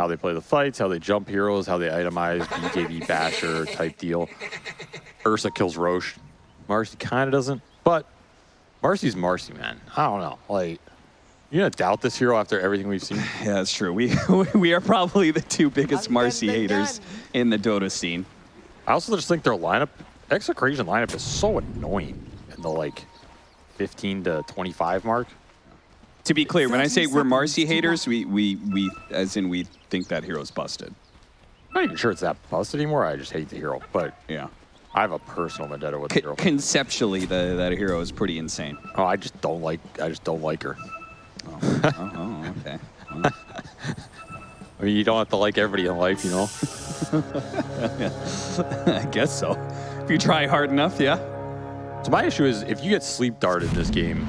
how they play the fights, how they jump heroes, how they itemize, BKB basher type deal. Ursa kills Roche. Marci kind of doesn't, but Marci's Marci, man. I don't know. Like, you gonna doubt this hero after everything we've seen? Yeah, that's true. We we are probably the two biggest Marci haters in the Dota scene. I also just think their lineup, Execration lineup is so annoying in the like 15 to 25 mark. To be clear, when I say we're Marci haters, we, we, we, as in we think that hero's busted. I'm not even sure it's that busted anymore. I just hate the hero, but Yeah. I have a personal vendetta with the hero. conceptually, the, that hero is pretty insane. Oh, I just don't like. I just don't like her. Oh, oh, oh okay. Well, I mean, you don't have to like everybody in life, you know. I guess so. If you try hard enough, yeah. So my issue is if you get sleep darted in this game,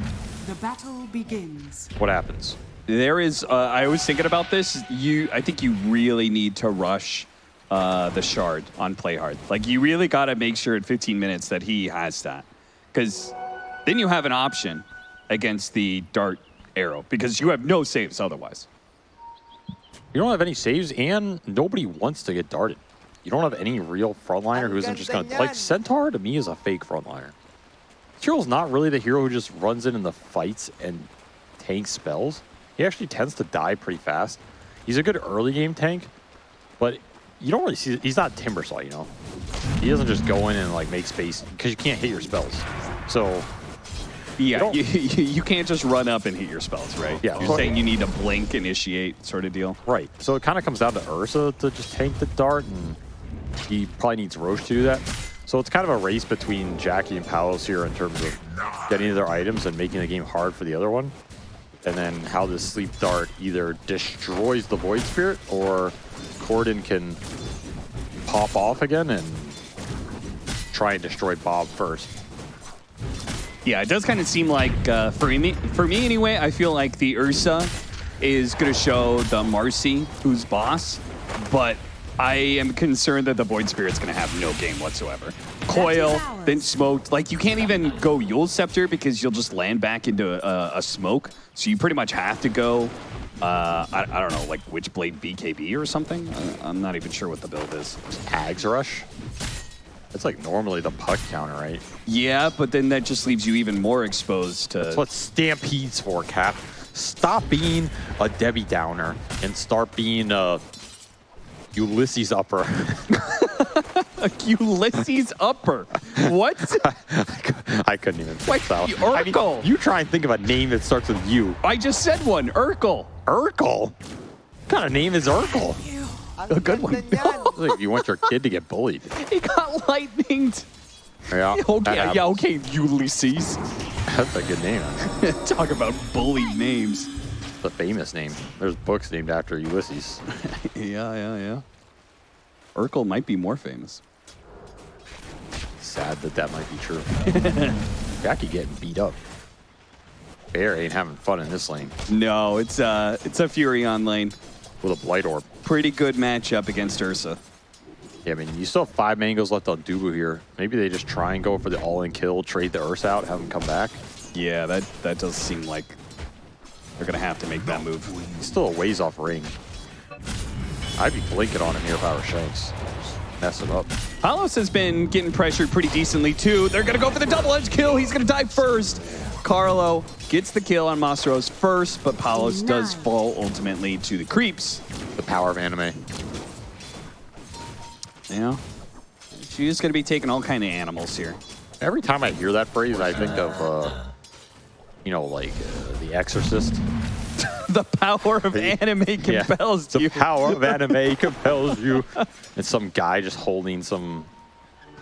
The battle begins. what happens? There is. Uh, I was thinking about this. You, I think you really need to rush uh, the shard on play hard. Like you really got to make sure at 15 minutes that he has that, because then you have an option against the dart arrow because you have no saves otherwise. You don't have any saves, and nobody wants to get darted. You don't have any real frontliner who isn't just going to like Centaur. To me, is a fake frontliner. Hero's not really the hero who just runs in in the fights and tanks spells. He actually tends to die pretty fast. He's a good early game tank, but you don't really see. He's not Timbersaw, you know. He doesn't just go in and like make space because you can't hit your spells. So Yeah, you, you, you can't just run up and hit your spells, right? Yeah. You're saying you need to blink, initiate, sort of deal. Right. So it kind of comes down to Ursa to just tank the dart, and he probably needs Roche to do that. So it's kind of a race between Jackie and Palos here in terms of getting their items and making the game hard for the other one. And then how this sleep dart either destroys the Void Spirit or Corden can pop off again and try and destroy Bob first. Yeah, it does kind of seem like uh, for me, for me anyway. I feel like the Ursa is going to show the Marci who's boss, but I am concerned that the Void Spirit's going to have no game whatsoever. Coil, then smoked. Like you can't even go Eul's Scepter because you'll just land back into a, a smoke. So you pretty much have to go. Uh, I, I don't know, like Witchblade BKB or something. I, I'm not even sure what the build is. Ags Rush. It's like normally the puck counter, right? Yeah, but then that just leaves you even more exposed to. That's what Stampede's for, Cap. Stop being a Debbie Downer and start being a Ulysses Upper. Ulysses Upper. What? I couldn't even Like fix that the one. I mean, Urkel. you try and think of a name that starts with U. I just said one. Urkel. Urkel? What kind of name is Urkel? A good one. Like you want your kid to get bullied. he got lightninged. Yeah, Okay, um, yeah, okay, Ulysses. That's a good name. Talk about bully names. It's a famous name. There's books named after Ulysses. Yeah, yeah, yeah. Urkel might be more famous. Sad that that might be true. Jackie getting beat up. Bear ain't having fun in this lane No, it's uh, it's a Furion lane. with a Blight Orb. Pretty good matchup against Ursa. Yeah, I mean, you still have five mangoes left on Dubu here. Maybe they just try and go for the all-in kill, trade the Ursa out, have him come back. Yeah, that that does seem like they're gonna have to make that move. He's still a ways off ring. I'd be blinking on him here if I were Shanks. Just mess him up. Palos has been getting pressured pretty decently too. They're gonna go for the double edge kill. He's gonna die first. Carlo gets the kill on Mastros first, but Palos does fall ultimately to the creeps. The power of anime. Yeah. She's gonna be taking all kind of animals here. Every time I hear that phrase, I think of, uh, you know, like uh, The Exorcist. the power of anime Yeah. compels The you. power of anime compels you. And some guy just holding some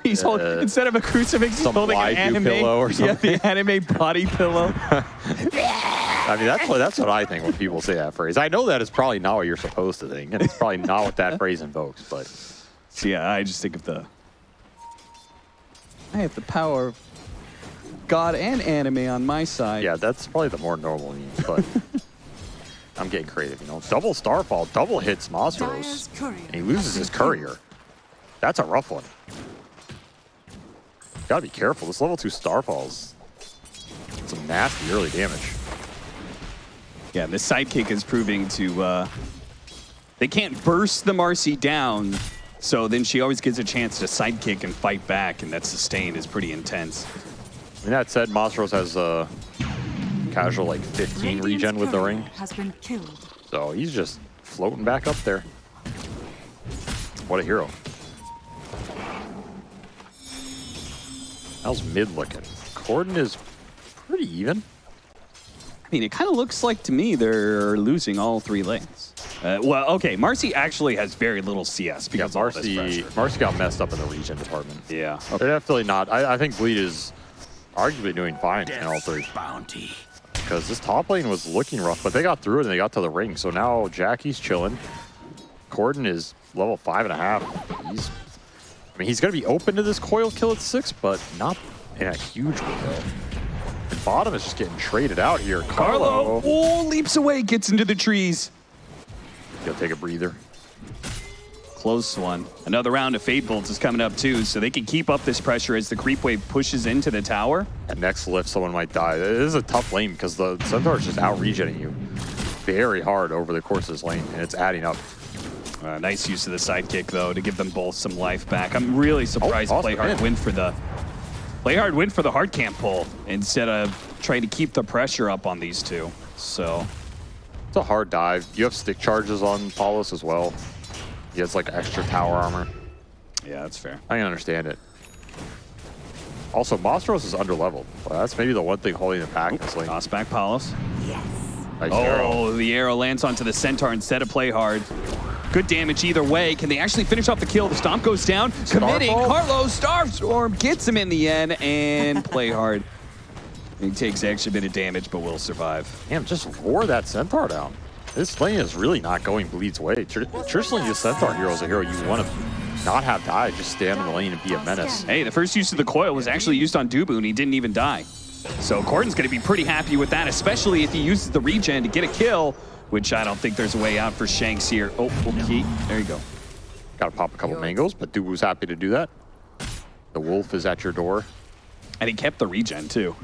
He's holding, uh, instead of a crucifix, he's holding an anime pillow or something. Yeah, the anime body pillow. I mean, that's what that's what I think when people say that phrase. I know that is probably not what you're supposed to think, and it's probably not what that phrase invokes. But yeah, I just think of the. I have the power of God and anime on my side. yeah, that's probably the more normal name. But I'm getting creative, you know. Double Starfall, double hits Mastros, and he loses his courier. That's a rough one. Gotta be careful. This level two Starfall's some nasty early damage. Yeah, the sidekick is proving to uh, They can't burst the Marci down, so then she always gets a chance to sidekick and fight back, and that sustain is pretty intense. I mean, that said, Monstros has a casual like 15 regen with the ring. Has been killed. So he's just floating back up there. What a hero. How's mid looking? Corden is pretty even. I mean, it kind of looks like to me they're losing all three lanes. Uh, well, okay, Marci actually has very little CS Yeah, because of all this Marci. Marci got messed up in the regen department. Yeah. They're definitely not. I, I think Bleed is arguably doing fine in all three. Bounty. Because this top lane was looking rough, but they got through it and they got to the ring. So now Jackie's chilling. Corden is level five and a half. He's, I mean, he's going to be open to this coil kill at six, but not in a huge window. And bottom is just getting traded out here. Carlo, Carlo, oh, leaps away, gets into the trees. he'll take a breather. Close one. Another round of Fade Bolts is coming up too, so they can keep up this pressure as the creep wave pushes into the tower. At next lift, someone might die. It is a tough lane because the Centaur is just out regenning you very hard over the course of this lane, and it's adding up. Uh, nice use of the sidekick though to give them both some life back. I'm really surprised awesome Playhard win. went for the Playhard went for the hard camp pull instead of trying to keep the pressure up on these two. So It's a hard dive. You have stick charges on Palos as well. He has like extra tower armor. yeah, that's fair. I can understand it. Also, Mostros is underleveled. Well, that's maybe the one thing holding it back lane. Toss back Palos. Nice oh, arrow. Oh, the arrow lands onto the centaur instead of play hard. Good damage either way. Can they actually finish off the kill? The stomp goes down, committing. Starfall. Carlos Starstorm gets him in the end and play hard. He takes extra bit of damage, but will survive. Damn, just roar that Centaur down. This lane is really not going Bleed's way. Tr- Traditionally, the Centaur hero is a hero you want to not have die, just stand in the lane and be a menace. Hey, the first use of the coil was actually used on Dubu, and he didn't even die. So Corden's going to be pretty happy with that, especially if he uses the regen to get a kill, which I don't think there's a way out for Shanks here. Oh, okay. There you go. Got to pop a couple mangoes, but Dubu's happy to do that. The wolf is at your door. And he kept the regen, too.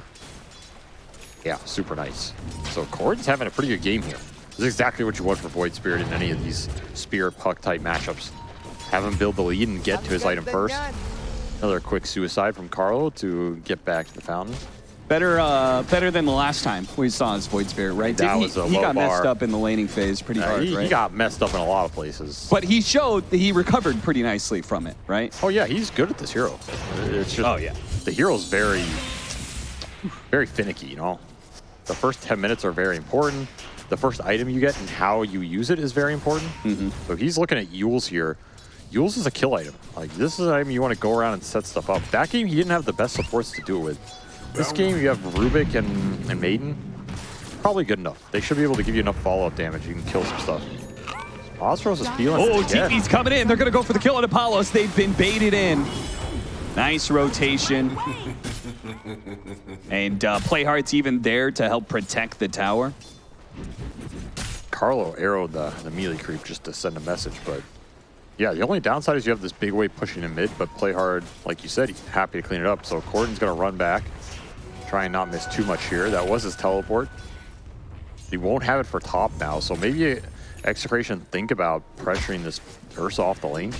Yeah, super nice. So Corden's having a pretty good game here. This is exactly what you want for Void Spirit in any of these Spear Puck type matchups. Have him build the lead and get to his item first. Another quick suicide from Carlo to get back to the fountain. Better uh, better than the last time we saw his Void Spirit, right? That Didn't was he, a he got messed up in the laning phase pretty Uh, hard, he, right? he got messed up in a lot of places. but he showed that he recovered pretty nicely from it, right? oh yeah, he's good at this hero. It's just Oh, yeah. the hero's very, very finicky. You know, the first ten minutes are very important. The first item you get and how you use it is very important. Mm-hmm. So he's looking at Eul's here. Eul's is a kill item. Like this is an item you want to go around and set stuff up. That game he didn't have the best supports to do it with. This game you have Rubik and, and Maiden. Probably good enough. They should be able to give you enough follow-up damage. You can kill some stuff. Osros is feeling Oh, it. TP's coming in. They're going to go for the kill on Apollos. They've been baited in. Nice rotation. and uh, Playhard's even there to help protect the tower. Carlo arrowed the, the melee creep just to send a message, but yeah, the only downside is you have this big wave pushing in mid, but play hard, like you said, he's happy to clean it up. So Corden's gonna run back, try and not miss too much here. That was his teleport. He won't have it for top now, so maybe Execration think about pressuring this Ursa off the lane.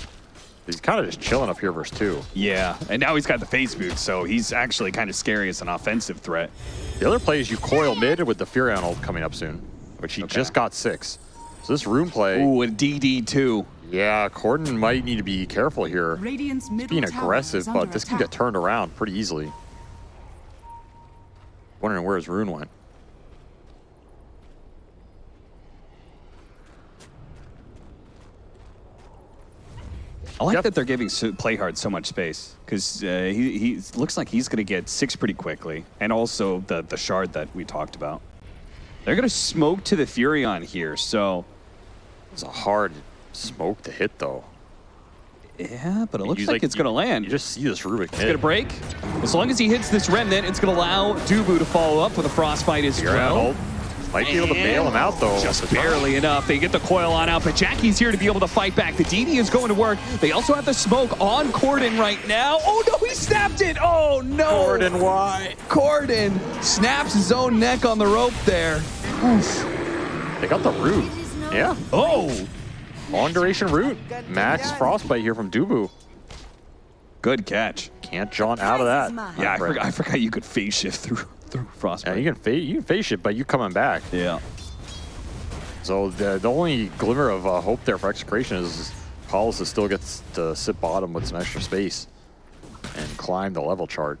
He's kind of just chilling up here versus two. Yeah, and now he's got the phase boot, so he's actually kind of scary as an offensive threat. The other play is you coil mid with the Furion ult coming up soon, which he Okay. just got six. So this rune play, Ooh, and DD2. yeah, Corden might need to be careful here. Radiant's middle being aggressive, is under but this can get turned around pretty easily. Wondering where his rune went. I like Yep. that they're giving Playhard so much space because uh, he, he looks like he's going to get six pretty quickly, and also the the shard that we talked about. They're going to smoke to the Furion here, so It's a hard smoke to hit, though. yeah, but it looks You, like, it's going to land. You just see this Rubik it's going to break. As long as he hits this remnant, it's going to allow Dubu to follow up with a frostbite as well. Ult. Might be able to bail him out, though. Just with the time. barely enough. They get the coil on out, but Jackie's here to be able to fight back. The DD is going to work. They also have the smoke on Corden right now. Oh no, he snapped it. Oh no. Corden, why? Corden snaps his own neck on the rope there. Oof. They got the root. Yeah. Oh, Long duration root. Max Frostbite here from Dubu. Good catch. Can't jaunt out of that. Yeah, I Right. forgot, I forgot you could phase shift through through Yeah, you can face you can face it, but you're coming back. Yeah. So the, the only glimmer of uh, hope there for execration is Palos still gets to sit bottom with some extra space and climb the level chart.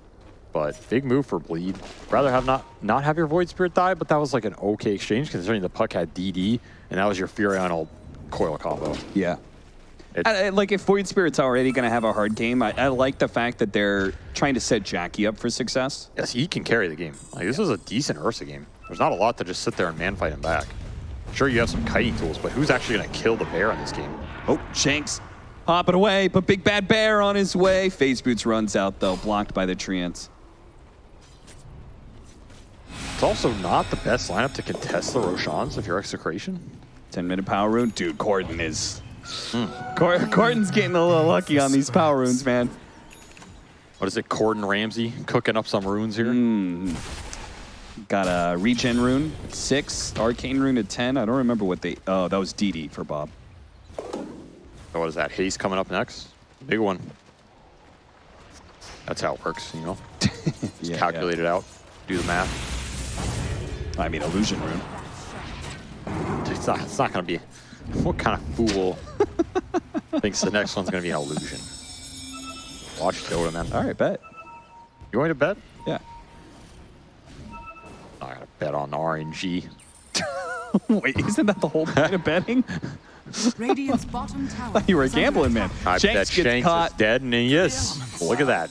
But big move for Bleed. Rather have not not have your Void Spirit die, but that was like an okay exchange considering the puck had DD and that was your Furion coil combo. Yeah. It- I- I- like if Void Spirit's already going to have a hard game, I, I like the fact that they're trying to set Jackie up for success. Yes, he can carry the game. Like this is a decent Ursa game. There's not a lot to just sit there and man fight him back. Sure, you have some kiting tools, but who's actually going to kill the bear in this game? Oh, Shanks hopping away, but Big Bad Bear on his way. Phase Boots runs out though, blocked by the Treants. It's also not the best lineup to contest the Roshans if you're execration. 10 minute power rune. Dude, Corden is. Mm. Cor- Corden's getting a little lucky on these power runes, man. What is it, Corden Ramsay cooking up some runes here? Mm. Got a regen rune at six, arcane rune at 10. I don't remember what they. Oh, that was DD for Bob. So what is that? Haste coming up next. Big one. That's how it works, you know. Just Yeah, calculate it out. Do the math. I mean, illusion rune. It's not, it's not going to be. What kind of fool thinks the next one's going to be an illusion? Watch Dota, man. All right, bet. You want to bet? Yeah. I got to bet on RNG. Wait, isn't that the whole point of betting? Radiant's bottom tower. you were a gambling, man. attack. I Shanks bet gets Shanks caught. is dead, and he is. Look at that.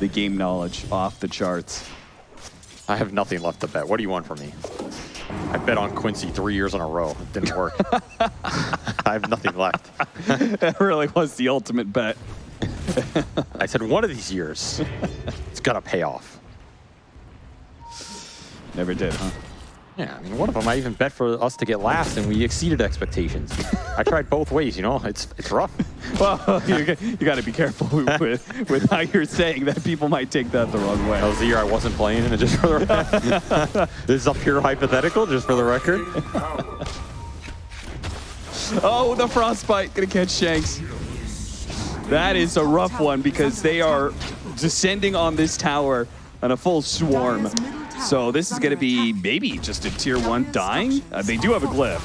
The game knowledge off the charts. I have nothing left to bet. What do you want from me? I bet on Quincy three years in a row. It didn't work. I have nothing left. that really was the ultimate bet. I said one of these years, it's gonna pay off. Never did, huh? Yeah, I mean, one of them I even bet for us to get last, and we exceeded expectations. I tried both ways. You know, it's it's rough. Well, you, got- you got to be careful with, with how you're saying that. People might take that the wrong way. That was the year I wasn't playing, and just for the record, this is a pure hypothetical, just for the record. Oh, the frostbite gonna catch Shanks. That is a rough one because they are descending on this tower on a full swarm. So this is gonna be maybe just a tier one dying. Uh, they do have a glyph.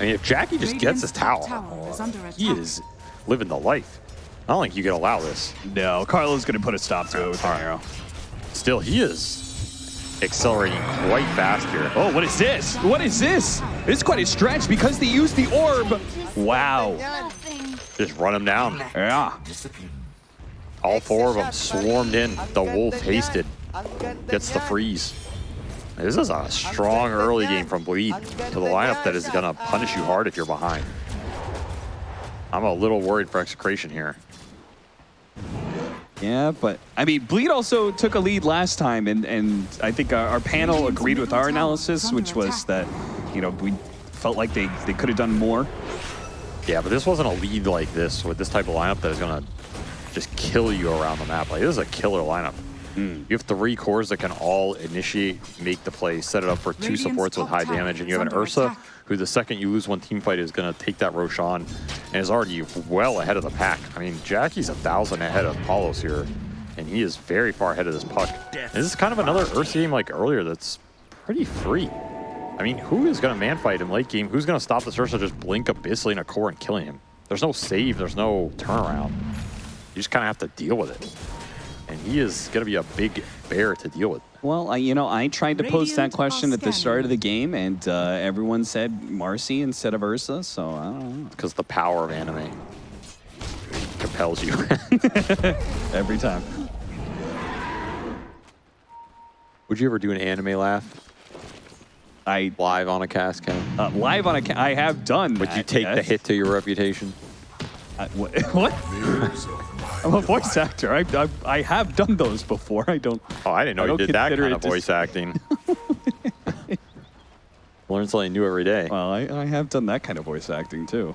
I mean, if Jackie just gets his tower, Tower is under he is living the life. I don't think you can allow this. No, Carlo's is gonna put a stop to it with an arrow. Still, he is accelerating quite fast here. Oh, what is this? What is this? It's quite a stretch because they used the orb. Wow. Just run him down. Yeah. All four of them swarmed in. The wolf hasted. Gets the freeze. This is a strong early game from Bleed to the lineup that is going to punish you hard if you're behind. I'm a little worried for execration here. Yeah, but I mean, Bleed also took a lead last time, and, and I think our, our panel agreed with our analysis, which was that, you know, we felt like they, they could have done more. Yeah, but this wasn't a lead like this with this type of lineup that is going to just kill you around the map. Like, this is a killer lineup. Mm-hmm. You have three cores that can all initiate, make the play, set it up for two Radiant's supports with high damage, and you have an Ursa, attack. who the second you lose one team fight is going to take that Roshan, and is already well ahead of the pack. I mean, Jackie's a thousand ahead of Palos here, and he is very far ahead of this puck. This is kind of another Ursa game like earlier that's pretty free. I mean, who is going to man fight in late game? Who's going to stop this Ursa just blink abyssally in a core and killing him? There's no save, there's no turnaround. You just kind of have to deal with it. And he is going to be a big bear to deal with. Well, I, you know, I tried to pose that question at the start of the game, and uh, everyone said Marci instead of Ursa, so I don't know. because the power of anime compels you. Every time. Would you ever do an anime laugh I live on a cast cam? uh, live on a ca- I have done. Would you that, take the hit to your reputation? I, what? what? I'm a voice actor. I, I I have done those before. I don't. Oh, I didn't know I you did that kind of voice acting. Learn something new every day. Well, I, I have done that kind of voice acting too.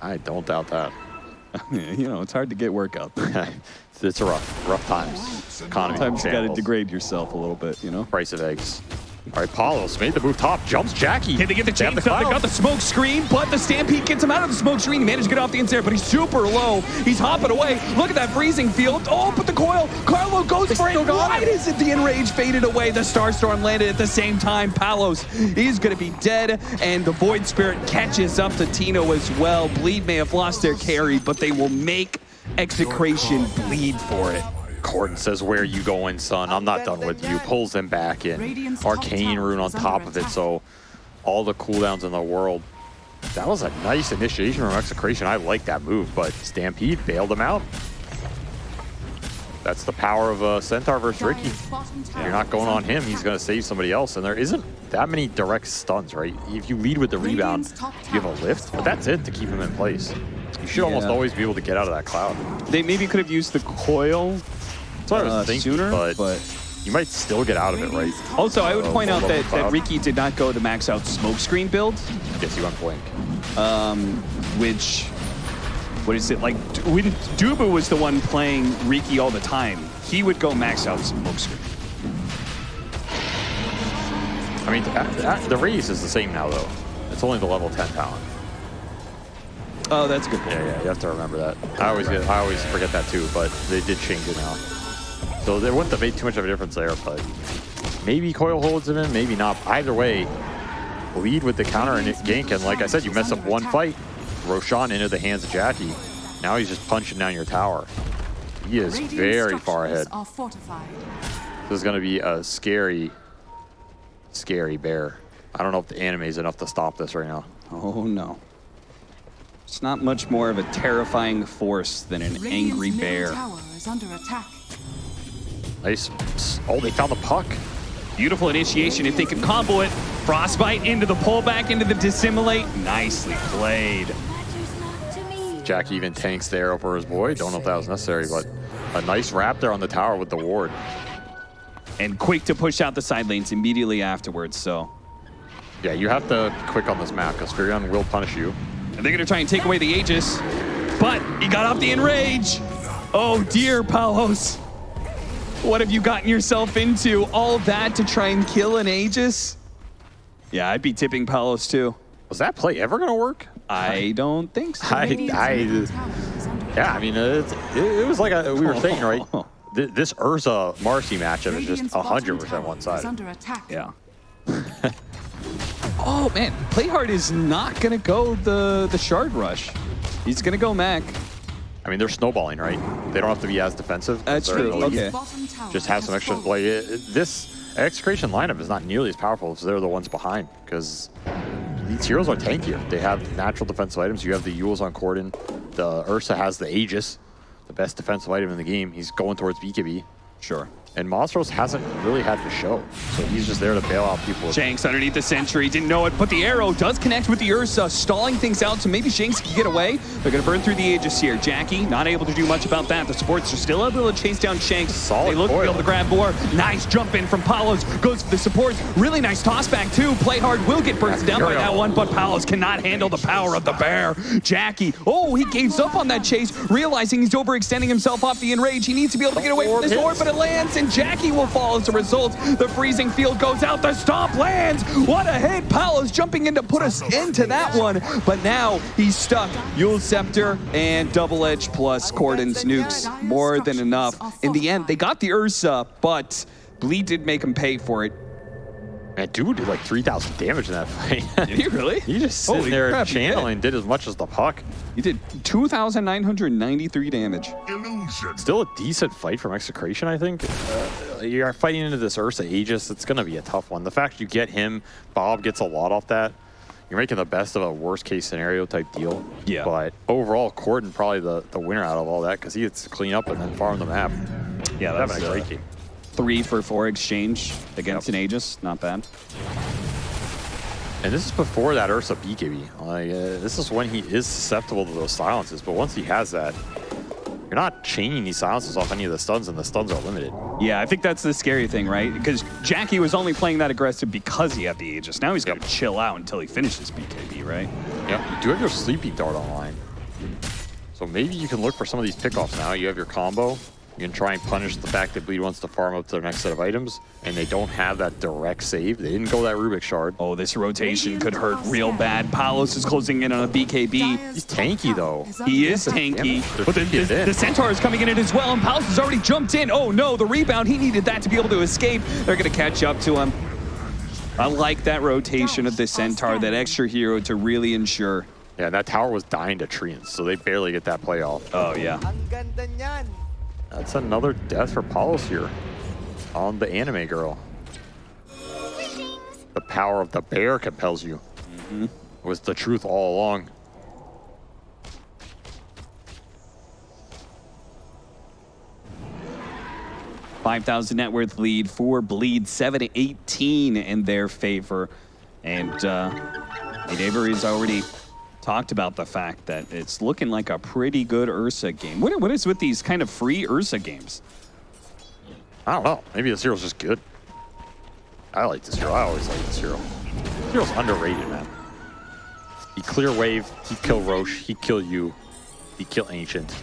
I don't doubt that. you know, it's hard to get work out there. it's a rough, rough times. Economy Sometimes you got to degrade yourself a little bit. You know. Price of eggs. All right, Palos made the move top, jumps Jackie. Can they get the have chains up? They got the smoke screen, but the Stampede gets him out of the smoke screen. He managed to get off the inside, but he's super low. He's hopping away. Look at that freezing field. Oh, but the coil. Carlo goes for it. Why him. is it the enrage faded away? The Starstorm landed at the same time. Palos is going to be dead, and the Void Spirit catches up to Tino as well. Bleed may have lost their carry, but they will make Execration bleed for it. Corden says, where are you going, son? I'm not done with you. Pulls him back in. Arcane rune on top of it, so all the cooldowns in the world. That was a nice initiation from Execration. I like that move, but Stampede bailed him out. That's the power of uh, Centaur versus Riki. Dire's bottom tower You're not going on him, he's going to save somebody else. And there isn't that many direct stuns, right? If you lead with the rebound, Radiant's top you have a lift, but that's it to keep him in place. You should almost always be able to get out of that cloud. They maybe could have used the coil That's what I was uh, thinking, sooner, but, but you might still get out of it, right? Also, I would Oh, point out that, that Riki did not go the max out smoke screen build, Guess you went blink. which, what is it, like, when Dubu was the one playing Riki all the time, he would go max out smoke screen. I mean, th- th- the raise is the same now, though. It's only the level 10 talent. Oh, that's a good point. Yeah, yeah, you have to remember that. I always get, I always forget that too, but they did change it now. So they wouldn't have made too much of a difference there, but maybe Coil holds him in, maybe not. Either way, lead with the counter and gank, and like I said, you mess up one fight, Roshan into the hands of Jackie. Now he's just punching down your tower. He is very far ahead. Are fortified. This is going to be a scary, scary bear. I don't know if the anime is enough to stop this right now. Oh, no. It's not much more of a terrifying force than an Radiant's angry bear. tower is under attack. Nice. Oh, they found the puck. Beautiful initiation if they can combo it. Frostbite into the pullback, into the dissimulate. Nicely played. Matters not to me. Jack even tanks there over his boy. Don't know if that was necessary, but a nice wrap there on the tower with the ward. And quick to push out the side lanes immediately afterwards, so. Yeah, you have to quick on this map because Furion will punish you. And they're gonna try and take away the Aegis, but he got off the enrage. Oh dear, Palos. What have you gotten yourself into? All that to try and kill an Aegis? Yeah, I'd be tipping Palos too. Was that play ever going to work? I don't think so. I, Radiant's I, middle tower is under yeah. I mean, uh, it's, it, it was like a, we were saying, right? Oh. This Ursa Marci matchup is just Radiant's 100% one sided. Yeah. oh man, Playhard is not gonna go the the shard rush. He's gonna go Mac. I mean, they're snowballing, right? They don't have to be as defensive. That's true, okay. Just have some extra. Like, it, this execration lineup is not nearly as powerful as they're the ones behind because these heroes are tankier. They have natural defensive items. You have the Eul's on Corden. The Ursa has the Aegis, the best defensive item in the game. He's going towards BKB. Sure. And Monstros hasn't really had to show. So he's just there to bail out people. Shanks underneath the sentry, didn't know it, but the arrow does connect with the Ursa, stalling things out, so maybe Shanks can get away. They're gonna burn through the Aegis here. Jackie, not able to do much about that. The supports are still able to chase down Shanks. Solid they look to be able to grab more. Nice jump in from Palos, goes for the supports. Really nice toss back too. Play hard will get bursted down by that one, but Palos cannot handle the power of the bear. Jackie, oh, he gives up on that chase, realizing he's overextending himself off the enrage. He needs to be able to get away from this orb, but it lands, and Jackie will fall as a result. The freezing field goes out. The stomp lands. What a hit. Palos jumping in to put us into that one. But now he's stuck. Eul's Scepter and Double Edge plus Corden's nukes. More than enough. In the end, they got the Ursa, but Bleed did make him pay for it. Man, dude did like 3,000 damage in that fight. Did he really? he just sitting Holy there crap, he did. channeling, did as much as the puck. He did 2,993 damage. Illusion. Still a decent fight from Execration, I think. Uh, you're fighting into this Ursa Aegis. It's going to be a tough one. The fact you get him, Bob gets a lot off that. You're making the best of a worst case scenario type deal. Yeah. But overall, Corden probably the, the winner out of all that because he gets to clean up and then farm the map. Yeah, He's that's a uh, great game. Three for four exchange against Yep. an Aegis. Not bad. And this is before that Ursa BKB. Like, uh, this is when he is susceptible to those silences. But once he has that, you're not chaining these silences off any of the stuns, and the stuns are limited. Yeah, I think that's the scary thing, right? Because Jackie was only playing that aggressive because he had the Aegis. Now he's got to chill out until he finishes BKB, right? Yeah, you do have your Sleepy dart online. So maybe you can look for some of these pickoffs now. You have your combo. You can try and punish the fact that Bleed wants to farm up to their next set of items, and they don't have that direct save. They didn't go that Rubik Shard. Oh, this rotation could hurt real bad. Palos is closing in on a BKB. He's tanky, though. He is tanky, but the, the, the Centaur is coming in it as well, and Palos has already jumped in. Oh no, the rebound, he needed that to be able to escape. They're gonna catch up to him. I like that rotation of the Centaur, that extra hero to really ensure. Yeah, that tower was dying to treants, so they barely get that play off. Oh yeah. Ang ganda niyan. That's another death for Palos here on the anime girl. The power of the bear compels you. Was the truth all along. Five thousand net worth lead for Bleed, seven to eighteen in their favor, and uh, Avery is already talked about the fact that it's looking like a pretty good Ursa game. What, what is with these kind of free Ursa games? I don't know. Maybe this hero's just good. I like this hero. I always like this hero. This hero's underrated, man. He clear wave, he kill Roche, he kill you, he kill Ancient.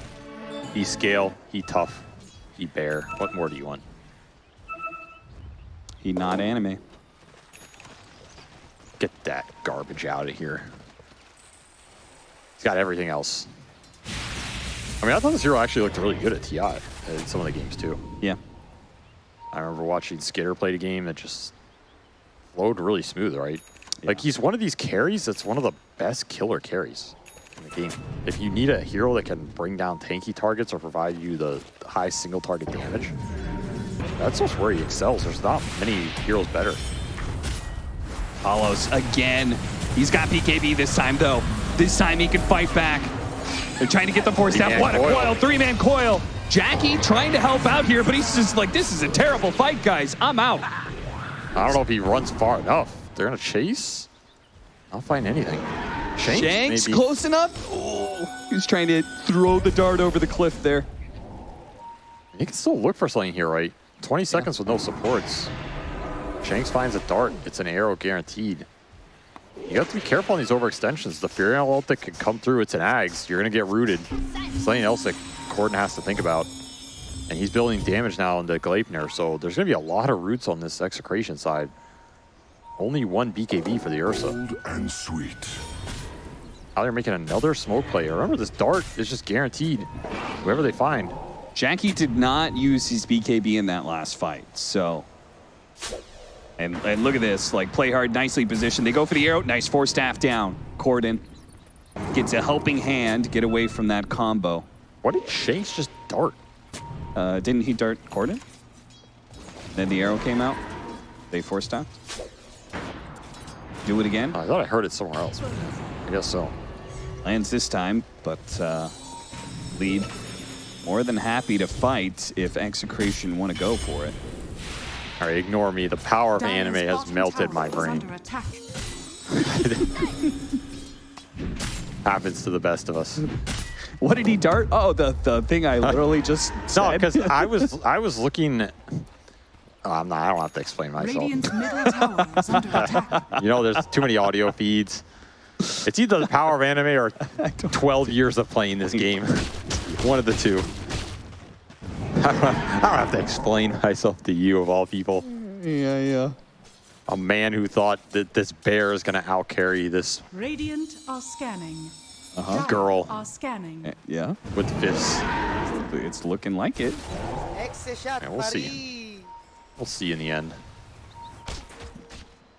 He scale, he tough, he bear. What more do you want? He not anime. Get that garbage out of here. He's got everything else. I mean, I thought this hero actually looked really good at TI in some of the games too. Yeah. I remember watching Skiter play the game that just flowed really smooth, right? Like he's one of these carries that's one of the best killer carries in the game. If you need a hero that can bring down tanky targets or provide you the high single target damage, that's just where he excels. There's not many heroes better. Palos again. He's got BKB this time though. This time he can fight back. They're trying to get the force down. Three-man What a coil. coil, three-man coil. Jackie trying to help out here, but he's just like, this is a terrible fight, guys. I'm out. I don't know if he runs far enough. They're gonna chase. I'll find anything. Shanks, Shanks maybe. close enough. Oh, he's trying to throw the dart over the cliff there. He can still look for something here, right? 20 seconds with no supports. Shanks finds a dart. It's an arrow guaranteed. You have to be careful on these overextensions. The Furion ult that can come through, it's an Ags. You're going to get rooted. Something else that Corden has to think about. And he's building damage now into Gleipnir, so there's going to be a lot of roots on this Execration side. Only one BKB for the Ursa. Cold and sweet. Now they're making another smoke play. Remember, this dart is just guaranteed. Whoever they find. Jackie did not use his BKB in that last fight, so. And, and look at this, like play hard, nicely positioned. They go for the arrow, nice force staff down. Corden gets a helping hand, get away from that combo. What did Shanks just dart? Uh, didn't he dart Corden? Then the arrow came out. They force staffed. Do it again. I thought I heard it somewhere else. I guess so. Lands this time, but uh, lead more than happy to fight if Execration want to go for it. All right, ignore me. The power of Dire's anime has melted my brain. Happens to the best of us. What did he dart? Oh, the, the thing I literally just No, because I was I was looking. Oh, I'm not. I don't have to explain myself. Radiant's middle tower under attack. You know, there's too many audio feeds. It's either the power of anime or 12 years of playing this game. One of the two. I don't, have to explain myself to you, of all people. yeah, yeah. A man who thought that this bear is going to outcarry this Radiant are scanning. Uh-huh. Girl. are scanning. Yeah, with fists. it's looking like it. Exe shot, Yeah, we'll see. We'll see in the end.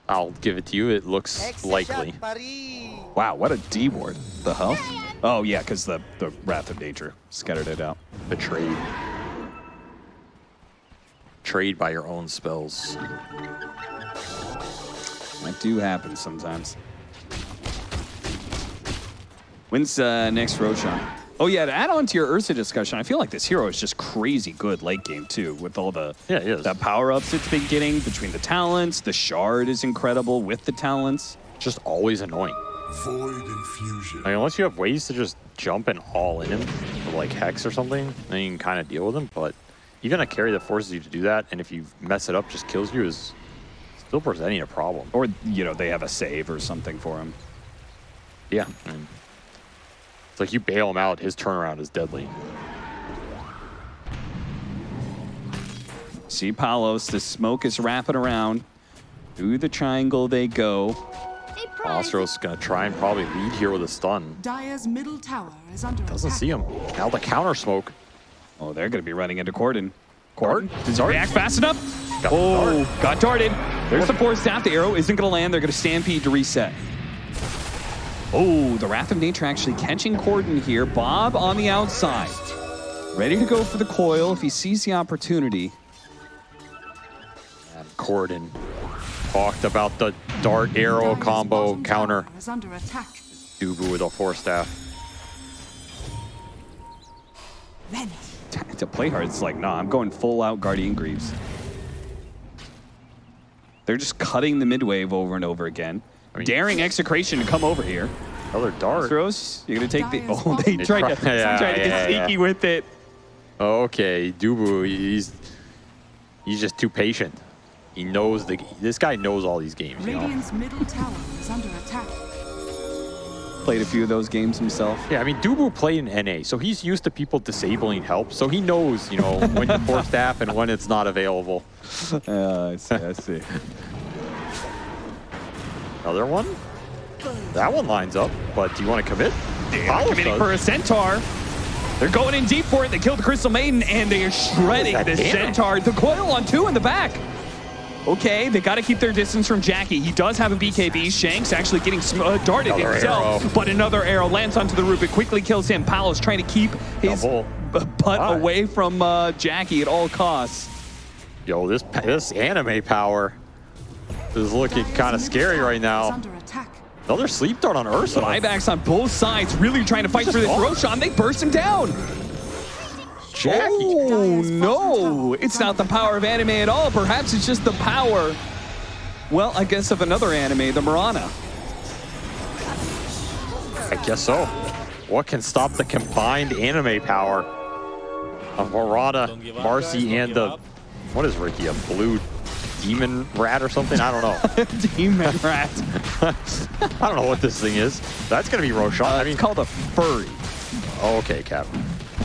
I'll give it to you. It looks Exe likely. shot. Wow, what a D ward. The hell? Oh, yeah, because the, the Wrath of Nature scattered it out. Betrayed. Trade by your own spells. That do happen sometimes. When's uh, next Roshan? Oh yeah, to add on to your Ursa discussion, I feel like this hero is just crazy good late game too, with all the Yeah, he is. the power ups it's been getting between the talents. The shard is incredible with the talents. Just always annoying. Void infusion. I mean, unless you have ways to just jump and all in him, like Hex or something, then you can kind of deal with him. But even a carry that forces you to do that, and if you mess it up, just kills you, is still presenting a problem. Or you know they have a save or something for him. Yeah. I mean, it's like you bail him out, his turnaround is deadly. See Palos, the smoke is wrapping around. Through the triangle they go. A prize. Astro's gonna try and probably lead here with a stun. Dire's middle tower is under Doesn't attack. see him. Now the counter smoke. Oh, they're going to be running into Corden. Corden, Dart? does he Dart? react fast enough? Got oh, dart. got darted. There's the force staff. The arrow isn't going to land. They're going to stampede to reset. Oh, the Wrath of Nature actually catching Corden here. Bob on the outside. Ready to go for the coil if he sees the opportunity. And Corden talked about the dart arrow combo counter. is under attack. Dubu with a force staff. Vent. to play hard, it's like, nah, I'm going full out Guardian Greaves. They're just cutting the mid wave over and over again. I mean- Daring execration to come over here. Another dart. Throws, you're gonna take the. Dire's Oh, they bottom tried to, tower. Yeah, tried to get yeah, yeah. sneaky with it. Okay, Dubu, he's he's just too patient. He knows the this guy knows all these games, you know. Middle tower is under attack. Played a few of those games himself. Yeah, I mean Dubu played in NA, so he's used to people disabling help, so he knows, you know, when to force staff and when it's not available. Uh, I see. I see. Another one? That one lines up, but do you want to commit? Palos Committing does. for a centaur. They're going in deep for it. They killed the Crystal Maiden and they are shredding God the centaur. The coil on two in the back. Okay, they got to keep their distance from Jackie. He does have a BKB. Shanks actually getting sm- uh, darted Another himself, arrow. but another arrow lands onto the roof. It quickly kills him. Palos trying to keep his butt Why? away from uh, Jackie at all costs. Yo, this this anime power is looking kind of scary right now. Another sleep dart on Ursa. Buybacks on both sides, really trying to fight for this. Roshan. They burst him down. Jackie. Oh no! It's not the power of anime at all. Perhaps it's just the power. Well, I guess of another anime, the Mirana. I guess so. What can stop the combined anime power of Mirana, Marci, and the what is Riki? A blue demon rat or something? I don't know. Demon Rat. I don't know what this thing is. That's gonna be Roshan. Uh, I mean, it's called a furry. oh, okay, Cap.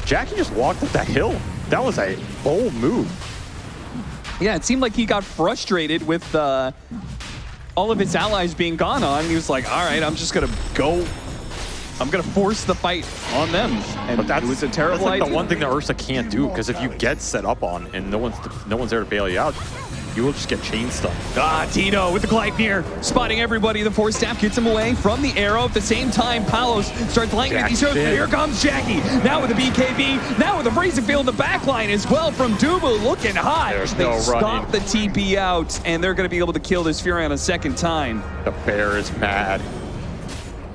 Jackie just walked up that hill. That was a bold move. Yeah, it seemed like he got frustrated with uh, all of his allies being gone on. He was like, "All right, I'm just gonna go. I'm gonna force the fight on them." And But that's a terrible that's like the one thing that Ursa can't do because if you get set up on and no one's no one's there to bail you out, you will just get chain stuck. Ah, Tito with the Gleipnir, spotting everybody. The force staff gets him away from the arrow. At the same time, Palos starts lighting at these did. Here comes Jackie. Now with the BKB. Now with the freezing field in the back line as well from Dubu looking hot. There's they no stop running. the TP out, and they're going to be able to kill this Furion a second time. The bear is mad.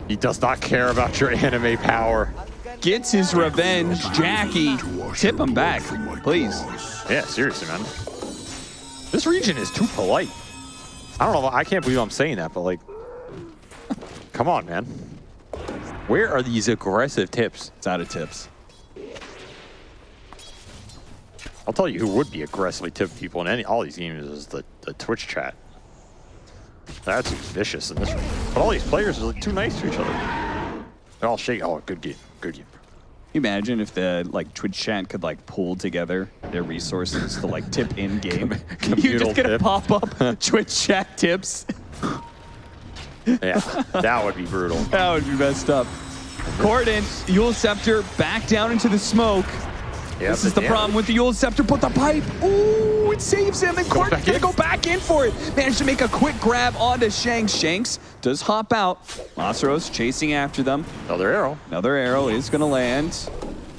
He does not care about your anime power. Gets his revenge. Jackie, tip him back, please. Yeah, seriously, man. This region is too polite. I don't know. I can't believe I'm saying that, but like, come on, man. Where are these aggressive tips? It's out of tips. I'll tell you who would be aggressively tipping people in any all these games is the, the Twitch chat. That's vicious in this one. But all these players are like too nice to each other. They're all shaking. Oh, good game. Good game. You imagine if the like Twitch chat could like pool together their resources to like tip in game? you just gonna tip. pop up Twitch chat tips. Yeah, that would be brutal. That would be messed up. Corden, Eul's Scepter back down into the smoke. Yeah, this is the damage. problem with the Eul's Scepter, but the pipe, ooh, it saves him, and Corden's gonna in. go back in for it. Managed to make a quick grab onto Shanks. Shanks does hop out. Masaros chasing after them. Another arrow. Another arrow is gonna land.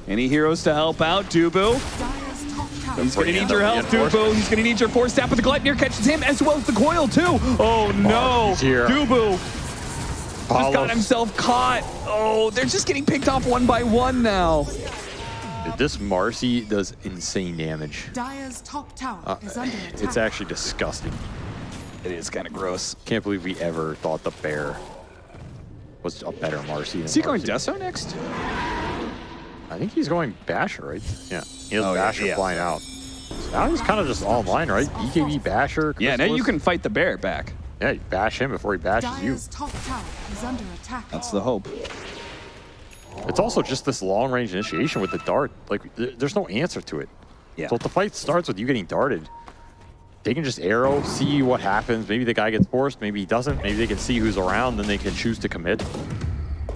Any heroes to help out? Dubu. Dire's top tower He's gonna need your help. Dubu. He's gonna need your force staff, but the Gleipnir catches him as well as the coil too. Oh no. Dubu just got himself caught. Oh, they're just getting picked off one by one now. Dude, This Marci does insane damage. Dire's top tower Uh, is under attack. it's actually disgusting. It is kind of gross. Can't believe we ever thought the bear was a better Marci than Is he going Marci. Deso next? I think he's going Basher, right? Yeah. He has Oh, Basher yeah. flying out. So now he's kind of just online, right? BKB Basher. Yeah, now you can fight the bear back. Yeah, you bash him before he bashes you. Top tower is under attack. That's the hope. It's also just this long range initiation with the dart. Like, there's no answer to it. Yeah. So if the fight starts with you getting darted, they can just arrow, see what happens. Maybe the guy gets forced, maybe he doesn't. Maybe they can see who's around, then they can choose to commit.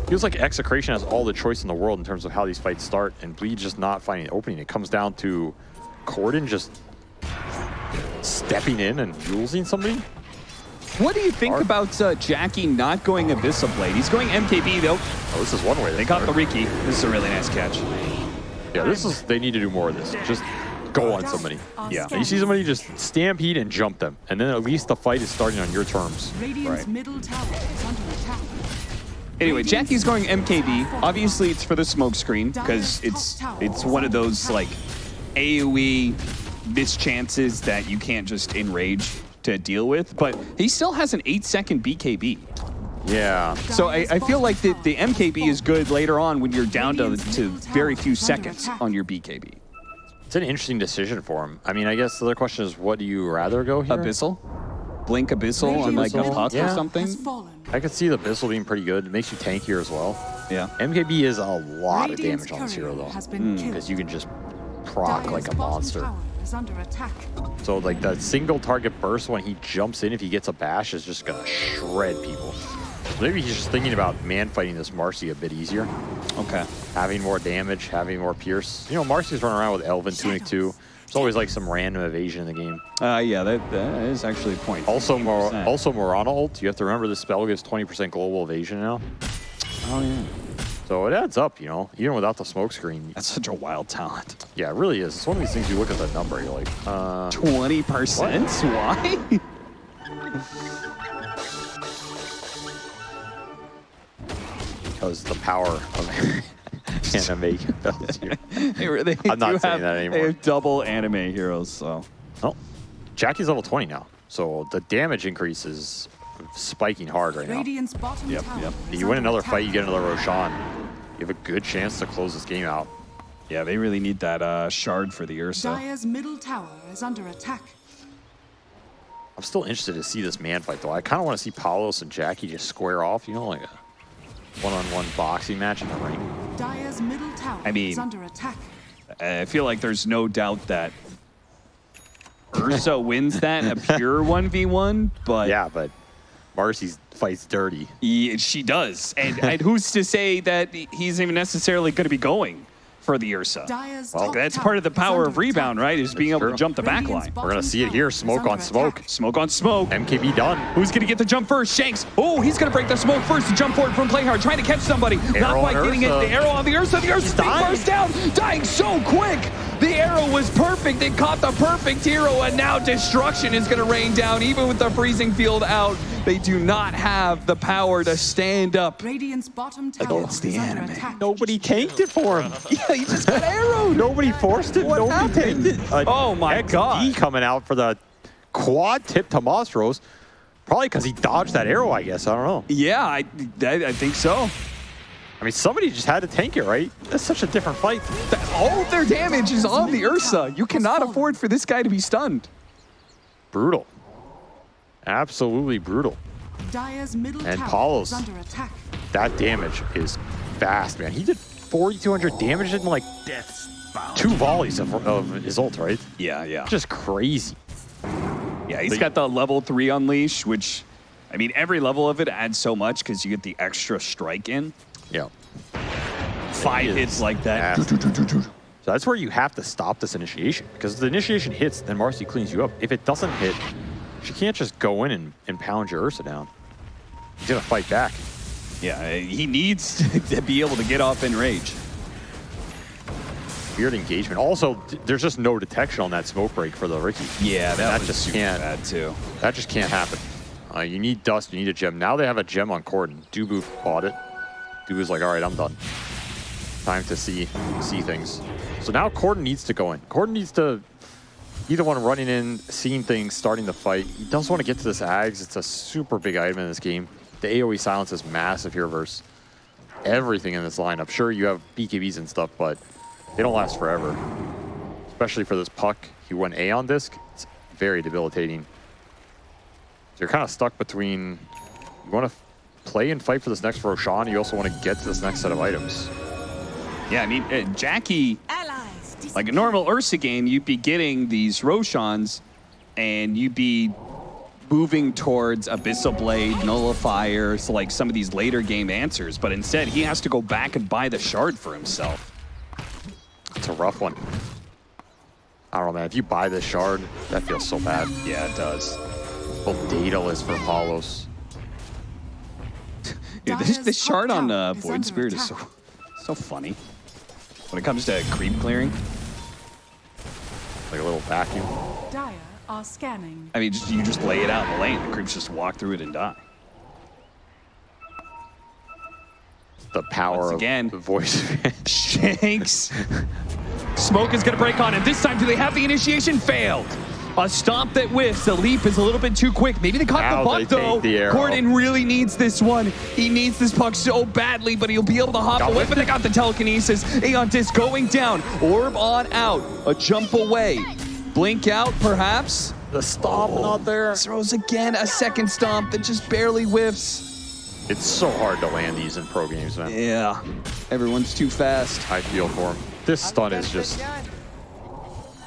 Feels like Execration has all the choice in the world in terms of how these fights start, and Bleed just not finding an opening. It comes down to Corden just stepping in and using somebody. What do you think Hard. about uh, Jackie not going Abyssal Blade? He's going MKB though. Oh, this is one way. They got the Riki. This is a really nice catch. Yeah, this is. They need to do more of this. Just go on somebody. Yeah. You see somebody just stampede and jump them, and then at least the fight is starting on your terms. Radiant's Right. middle tower is under attack. Anyway, Jackie's going MKB. Obviously, it's for the smoke screen because it's it's one of those like AOE mischances that you can't just enrage to deal with. But he still has an eight second BKB. Yeah. So I, I feel like the, the MKB is good later on when you're down to, to very few seconds on your BKB. It's an interesting decision for him. I mean, I guess the other question is, what do you rather go here? Abyssal? Blink Abyssal on like a Radiant's puck middle or something? I could see the Bissell being pretty good. It makes you tankier as well. Yeah. MKB is a lot of damage on this hero, though. Has been hmm. killed. Because you can just proc Dire's like a monster. tower is under attack. So, like, that single target burst when he jumps in, if he gets a bash, is just going to shred people. Maybe he's just thinking about man fighting this Marci a bit easier. Okay. having more damage, having more pierce. You know, Marci's running around with Elven, Tunic too. There's always like some random evasion in the game. Uh, yeah, that, that is actually a point. Also, Mor 15%. also Mirana ult. You have to remember this spell gives 20% global evasion now. Oh, yeah. So it adds up, you know, even without the smoke screen. That's such a wild talent. Yeah, it really is. It's one of these things you look at the number, you're like, uh, 20%? Why? because the power of anime compels you. they, they I'm not saying have, that anymore. They have double anime heroes, so. Oh, Jackie's level 20 now. So the damage increase is spiking hard right now. Radiant's bottom Yep, yep. You win another fight, you get another Roshan. You have a good chance to close this game out. Yeah, they really need that uh, shard for the Ursa. Dire's middle tower is under attack. I'm still interested to see this man fight, though. I kind of want to see Palos and Jackie just square off, you know, like a one-on-one boxing match in the ring. Dire's middle tower I mean- is under attack. I feel like there's no doubt that Ursa wins that in a pure 1v1, but Yeah, but Marci fights dirty. he- she does. And, and who's to say that he's even necessarily going to be going for the Ursa? Dire's Well, That's part of the power of rebound, right? Is being able true. to jump the back line. We're gonna see it here. smoke on smoke. attack. Smoke on smoke. MKB done. Who's going to get the jump first? Shanks. Oh, he's going to break the smoke first to jump forward from playing hard, trying to catch somebody. Not Arrow quite on getting it. The arrow on the Ursa. The Ursa's being burst down. Dying so quick. The arrow was perfect. It caught the perfect hero, and now destruction is going to rain down. Even with the freezing field out, they do not have the power to stand up. Radiant's bottom tower Against the is under anime. attack. Nobody tanked it for him. Yeah, he just got arrowed. Nobody forced it. What Nobody happened? tanked it. A Oh my XD God. coming out for the quad tip to Mostros. Probably because he dodged that arrow, I guess. I don't know. Yeah, I, I, I think so. I mean, somebody just had to tank it, right? That's such a different fight. That- All of their damage is on the Ursa. You cannot afford for this guy to be stunned. Brutal. Absolutely brutal. Dire's middle And tower Palos. is under attack. That damage is fast, man. He did 4,200 damage in like two volleys of, of his ult, right? Yeah, yeah. Just crazy. Yeah, he's got the level three unleash, which, I mean, every level of it adds so much because you get the extra strike in. Yeah. Five hits like that. So that's where you have to stop this initiation because if the initiation hits, then Marci cleans you up. If it doesn't hit, she can't just go in and, and pound your Ursa down. He's gonna fight back. Yeah, he needs to be able to get off Enrage. Weird engagement. Also, there's just no detection on that smoke break for the Riki. Yeah, that that, was was just super can't- bad too. That just can't happen. Uh, you need dust, you need a gem. Now they have a gem on Corden. Dubu bought it. Dubu's like, all right, I'm done. Time to see see things. So now Corden needs to go in. Corden needs to be the one running in, seeing things, starting the fight. He does want to get to this Ags. It's a super big item in this game. The AoE silence is massive here versus everything in this lineup. Sure, you have BKBs and stuff, but they don't last forever. Especially for this puck. He went Aeon Disc. It's very debilitating. So you're kind of stuck between you want to play and fight for this next Roshan. You also want to get to this next set of items. Yeah, I mean, uh, Jackie, Allies. like a normal Ursa game, you'd be getting these Roshans and you'd be moving towards Abyssal Blade, Nullifier, so like some of these later game answers, but instead he has to go back and buy the shard for himself. It's a rough one. I don't know, man. If you buy this shard, that feels so bad. Yeah, it does. Well, dataless for Palos. Dude, this, this top shard on uh, Void under Spirit is so, so funny. When it comes to creep clearing, Like a little vacuum. Dire are scanning. I mean, just, you just lay it out in the lane, the creeps just walk through it and die. The power Once of again. the voice. Shanks. Smoke is going to break on, and this time, do they have the initiation? Failed. A stomp that whiffs. The leap is a little bit too quick. Maybe they caught Now the they puck, take though. the arrow. Gordon really needs this one. He needs this puck so badly, but he'll be able to hop Got away. But they got the telekinesis. Aeon Disc going down. Orb on out. A jump away. Blink out, perhaps. the stomp oh. not there. Throws again a second stomp that just barely whiffs. It's so hard to land these in pro games, man. Yeah. Everyone's too fast. I feel for him. This Ang stun is just niyan.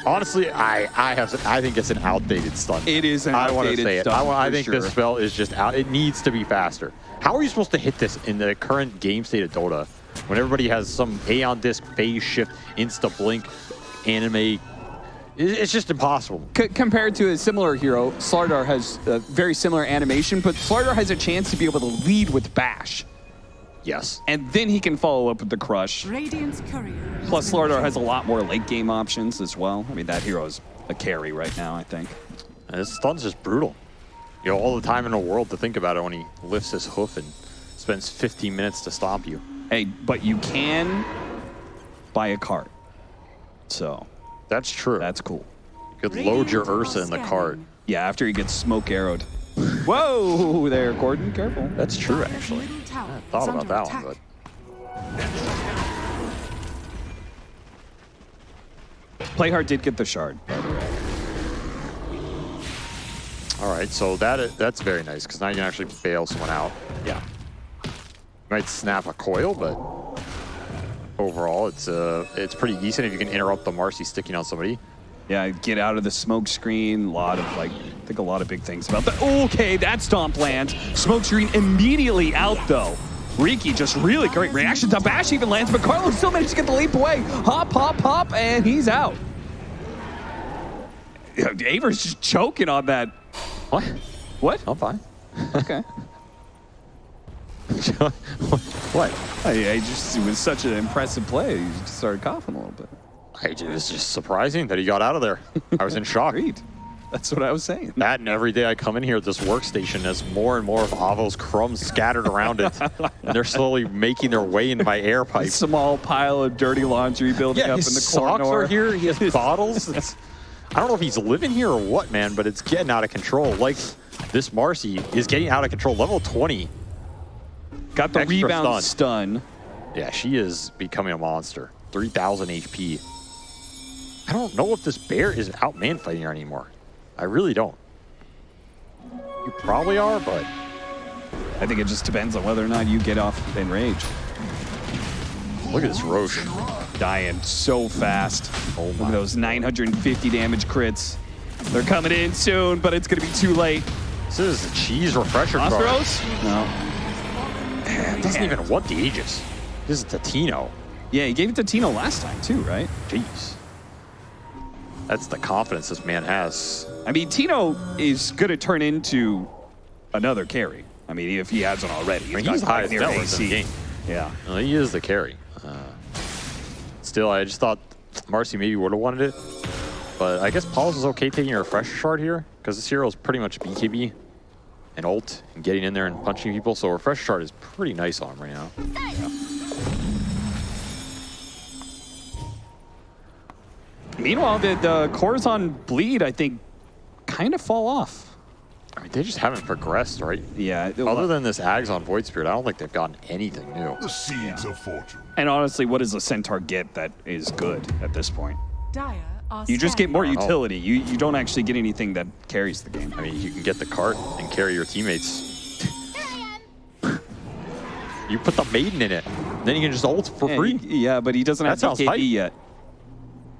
Honestly, I I have I think it's an outdated stun. It is an I want to say it. I, wa- I think sure. this spell is just out. It needs to be faster. How are you supposed to hit this in the current game state of Dota when everybody has some Aeon Disc phase shift, insta blink, anime? It's just impossible. C- compared to a similar hero, Slardar has a very similar animation, but Slardar has a chance to be able to lead with Bash, Yes. and then he can follow up with the Crush. Radiant's courier. Plus, been Slardar has a lot more late game options as well. I mean, that hero is a carry right now, I think. And this stun's just brutal. You know, all the time in the world to think about it when he lifts his hoof and spends 15 minutes to stomp you. Hey, but you can buy a cart, so That's true. that's cool. You could load your Ursa in the cart. Yeah, after he gets smoke arrowed. Whoa, there, Gordon, careful. That's true, Dire's actually. middle tower is Thought under about that attack. one, but Playhard did get the shard, by the way. all right. So that that's very nice because now you can actually bail someone out. Yeah. You Might snap a coil, but overall, it's uh, it's pretty decent if you can interrupt the Marci sticking on somebody. Yeah, get out of the smoke screen. A lot of like, I think a lot of big things about that. Okay, that stomp lands. Smoke screen immediately out though. Riki just really great reaction to Bash even lands, but Carlos still managed to get the leap away. Hop, hop, hop, and he's out. Aver's just choking on that. What? What? I'm fine. Okay. what? I, I just it was such an impressive play. He just started coughing a little bit. I, it was just surprising that he got out of there. I was in shock. Agreed. That's what I was saying. That and every day I come in here at this workstation, as more and more of Avo's crumbs scattered around it, and they're slowly making their way into my air pipe. Small pile of dirty laundry building Yeah, up in the corner. socks are here. He has bottles. It's, I don't know if he's living here or what, man, but it's getting out of control. Like this Marci is getting out of control. Level 20. Got the Extra rebound stun. stun. Yeah, she is becoming a monster. 3,000 HP. I don't know if this bear is out man fighting her anymore. I really don't. You probably are, but I think it just depends on whether or not you get off Enrage. look at this Roche. Dying so fast. Oh Look at those 950 damage crits. They're coming in soon, but it's going to be too late. This is a cheese refresher card. Ostros? No. It doesn't even want the Aegis. This is Tatino. Yeah, he gave it to Tino last time too, right? Jeez. That's the confidence this man has. I mean, Tino is going to turn into another carry. I mean, if he hasn't already. I mean, he's high quite highest near net in the AC. game. Yeah. Well, he is the carry. Uh, still, I just thought Marci maybe would have wanted it. But I guess Paul's is okay taking a refresher shard here because this hero is pretty much BKB and ult and getting in there and punching people. So a refresher shard is pretty nice on him right now. Meanwhile, the, uh, the cores on bleed, I think, kind of fall off. I mean, they just haven't progressed, right? Yeah. Other than this Ags on Void Spirit, I don't think they've gotten anything new. The seeds of fortune. and honestly, what does a centaur get that is good at this point? Dire You just get more utility. You you don't actually get anything that carries the game. I mean, you can get the cart and carry your teammates. you put the maiden in it, then you can just ult for Yeah, free. he- yeah, but he doesn't That have sounds BKB hype. yet.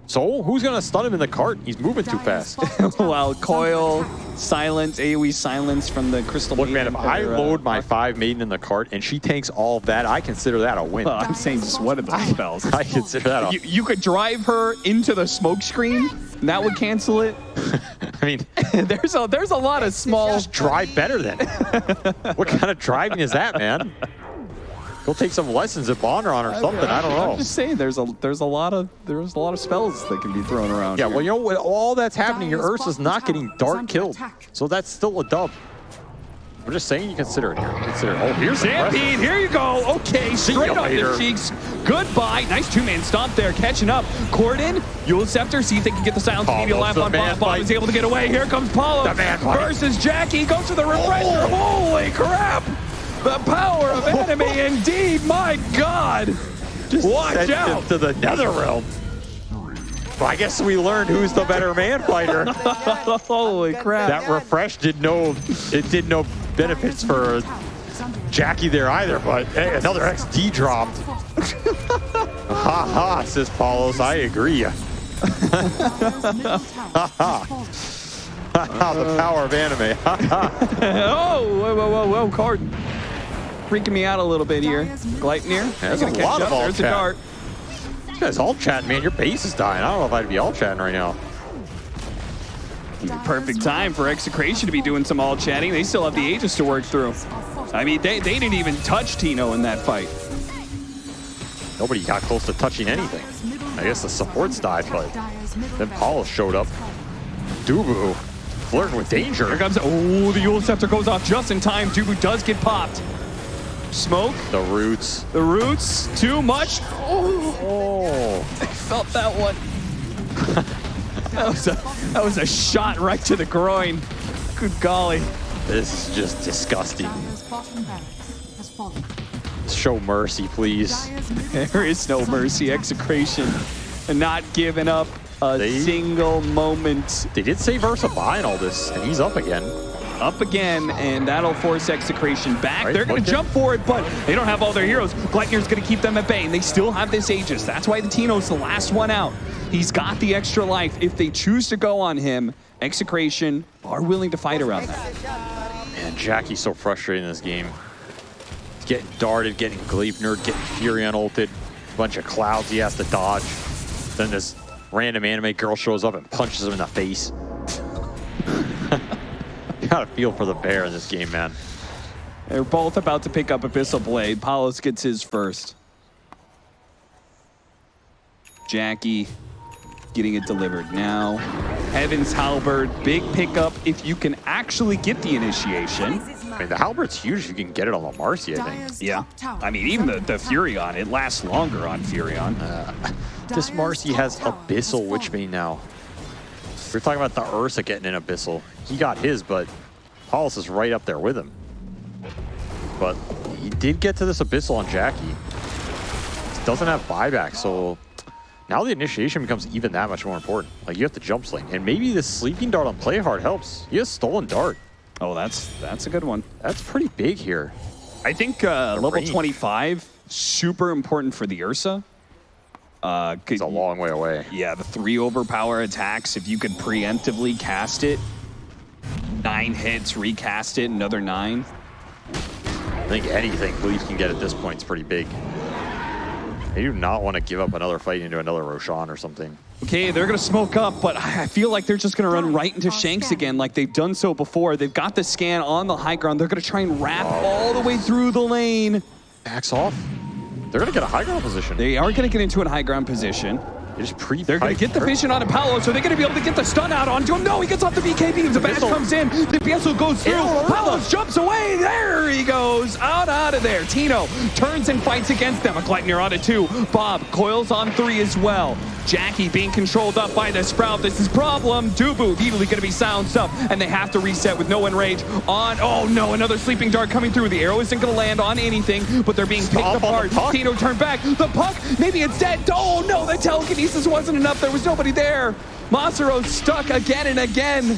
So who's gonna stun him in the cart? He's moving too Dire's fast. bottom tower While is under coil, silence, AoE silence from the crystal. Look, man, if Maiden, I or, uh, load my five maiden in the cart and she tanks all that, I consider that a win. Well, I'm saying just one of those spells. I consider that a. You, you could drive her into the smoke screen. and That would cancel it. I mean, there's a there's a lot of small. just drive better then. what kind of driving is that, man? Go take some lessons at Bondron or something. I don't know. I'm just saying, there's a there's a lot of there's a lot of spells that can be thrown around. Yeah, here. well, you know what? All that's happening, your Dire's Ursa's not getting dark killed. attack. So that's still a dub. We're just saying you consider it here. Consider it. Oh, here's the Stampede, here you go. Okay, straight up off the cheeks. Goodbye. Nice two-man stomp there, catching up. Corden, Eul's Scepter, see if they can get the silence Paulo's media left the on man Bob. Bob is able to get away. Here comes Paulo The man versus Jackie. Goes for the refresher. Oh! Holy crap! The power of anime, indeed. My God. Watch Sent him out. to the nether realm. Well, I guess we learned who's the better man fighter. Holy crap. that refresh did no, it did no benefits for Tower is under attack. Jackie there either. But hey, another XD dropped. Ha ha, says Palos. I agree. Dire's middle tower is falling. the uh. power of anime. Ha ha. oh, whoa, whoa, whoa, whoa, Corden. Freaking me out a little bit here. Gleipnir, There's gonna a catch lot up. of alt There's a chat. dart. You guys all chatting, man. Your base is dying. I don't know if I'd be all chatting right now. Perfect time for Execration to be doing some all chatting. They still have the Aegis to work through. I mean, they, they didn't even touch Tino in that fight. Nobody got close to touching anything. I guess the supports died, but then Paulo showed up. Dubu flirting with danger. Here comes, oh, the Eul's Scepter goes off just in time. Dubu does get popped. Smoke, The roots. the roots, too much. Oh, Oh, I felt that one. that, was a, that was a shot right to the groin. Good golly. this is just disgusting. Dire's bottom barracks has fallen. Show mercy, please. There is no mercy, Execration. And not giving up a They- single moment. They did save Ursa buying all this, and he's up again. Up again, and that'll force Execration back. Right, They're going to jump for it, but they don't have all their heroes. Gleipnir's going to keep them at bay, and they still have this Aegis. That's why the Tino's the last one out. He's got the extra life. If they choose to go on him, Execration are willing to fight around that. Man, Jackie's so frustrating in this game. He's getting darted, getting Gleipnir, getting Furion ulted. Bunch of clouds he has to dodge. Then this random anime girl shows up and punches him in the face. you gotta feel for the bear in this game, man. They're both about to pick up Abyssal Blade. Palos gets his first. Jackie getting it delivered now. Heaven's Halberd, big pickup if you can actually get the initiation. I mean, the halberd's huge if you can get it on the Marci, I think. Yeah. I mean, even the, under the. Furion, it lasts longer on Furion. Uh, this Dire's Marci has tower Abyssal has Witchbane now. We're talking about the Ursa getting an Abyssal. He got his, but Palos is right up there with him. But he did get to this Abyssal on Jackie. Doesn't have buyback, so now the initiation becomes even that much more important. Like you have to jump sling. And maybe this sleeping dart on play hard helps. He has stolen dart. Oh, that's that's a good one. That's pretty big here. I think uh, level range. 25 super important for the Ursa. Uh, It's a long way away. Yeah, the three overpower attacks. If you could preemptively cast it, nine hits, recast it, another nine. I think anything Leaf can get at this point is pretty big. They do not want to give up another fight into another Roshan or something. Okay, they're gonna smoke up, but I I feel like they're just gonna run right into Shanks again, like they've done so before. They've got the scan on the high ground. They're gonna try and wrap all the way through the lane. Backs off. They're gonna get a high ground position. They, They are gonna get into a high ground position. just pre. They're going to get the vision on Paolo, so they're going to be able to get the stun out onto him. No, he gets off the BK beams. The bash comes in. The Biesel goes through. Paolo jumps away. There he goes. Out, out of there. Tino turns and fights against them. A Gleipnir on it two. Bob coils on three as well. Jackie being controlled up by the Sprout. This is problem. Dubu immediately going to be silenced up, and they have to reset with no enrage on. Oh no, another sleeping dart coming through. The arrow isn't going to land on anything, but they're being picked Stomp apart. Tino turn back. The puck, maybe it's dead. Oh no, the telekinesis wasn't enough. There was nobody there. Masero stuck again and again.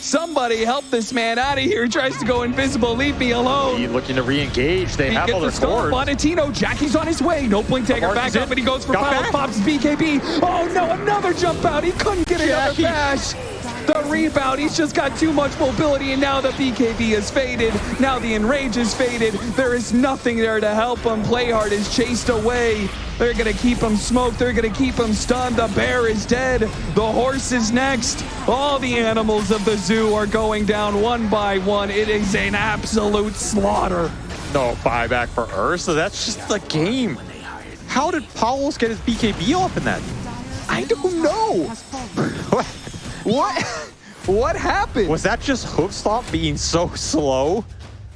Somebody help this man out of here. He tries to go invisible. Leave me alone. He looking to re-engage. They He have all their the cords. Bonatino, Jackie's on his way. No blink taker. Back up, and he goes for Got back. Pops BKB. Oh no, another jump out. He couldn't get another Jackie. bash. The rebound, he's just got too much mobility, and now the BKB is faded. Now the Enrage is faded. There is nothing there to help him. Playhard is chased away. They're gonna keep him smoked. They're gonna keep him stunned. The bear is dead. The horse is next. All the animals of the zoo are going down one by one. It is an absolute slaughter. No buyback for Ursa. That's just the game. How did Palos get his BKB off in that? I don't know. What? What happened? Was that just Hoof Stomp being so slow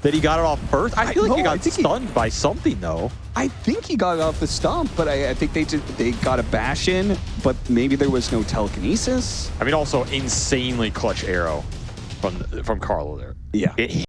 that he got it off first? I I- feel like he no, I got think he- stunned by something though. I think he got it off the stump, but I, I think they just, they got a bash in, but maybe there was no telekinesis. I mean, also insanely clutch arrow from from Carlo there. Yeah. It